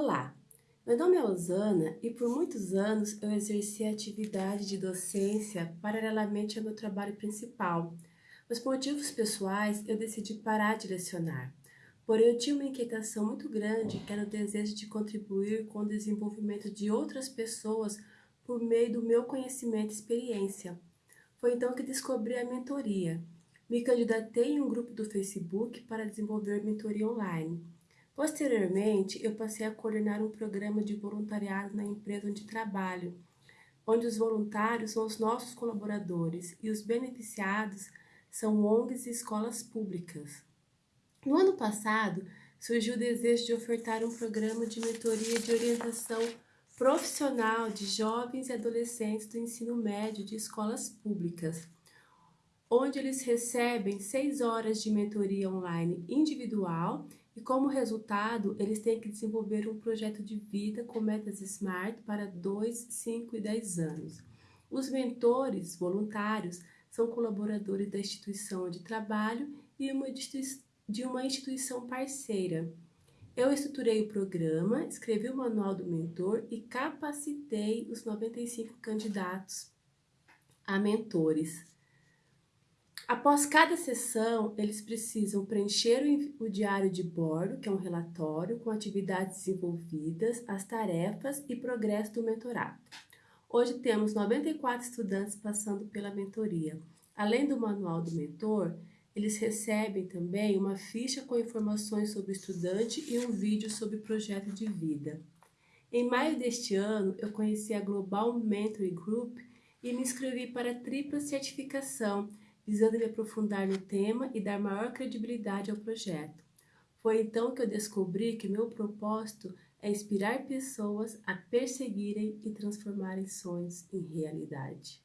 Olá, meu nome é Osana e por muitos anos eu exerci a atividade de docência paralelamente ao meu trabalho principal, mas por motivos pessoais eu decidi parar de lecionar. Porém eu tinha uma inquietação muito grande que era o desejo de contribuir com o desenvolvimento de outras pessoas por meio do meu conhecimento e experiência. Foi então que descobri a mentoria. Me candidatei em um grupo do Facebook para desenvolver mentoria online. Posteriormente, eu passei a coordenar um programa de voluntariado na empresa onde trabalho, onde os voluntários são os nossos colaboradores e os beneficiados são ONGs e escolas públicas. No ano passado, surgiu o desejo de ofertar um programa de mentoria de orientação profissional de jovens e adolescentes do ensino médio de escolas públicas, onde eles recebem seis horas de mentoria online individual e como resultado, eles têm que desenvolver um projeto de vida com metas SMART para 2, 5 e 10 anos. Os mentores voluntários são colaboradores da instituição onde trabalho e uma de uma instituição parceira. Eu estruturei o programa, escrevi o manual do mentor e capacitei os 95 candidatos a mentores. Após cada sessão, eles precisam preencher o, diário de bordo, que é um relatório com atividades desenvolvidas, as tarefas e progresso do mentorado. Hoje temos 94 estudantes passando pela mentoria. Além do manual do mentor, eles recebem também uma ficha com informações sobre o estudante e um vídeo sobre o projeto de vida. Em maio deste ano, eu conheci a Global Mentoring Group e me inscrevi para a tripla certificação, visando me aprofundar no tema e dar maior credibilidade ao projeto. Foi então que eu descobri que meu propósito é inspirar pessoas a perseguirem e transformarem sonhos em realidade.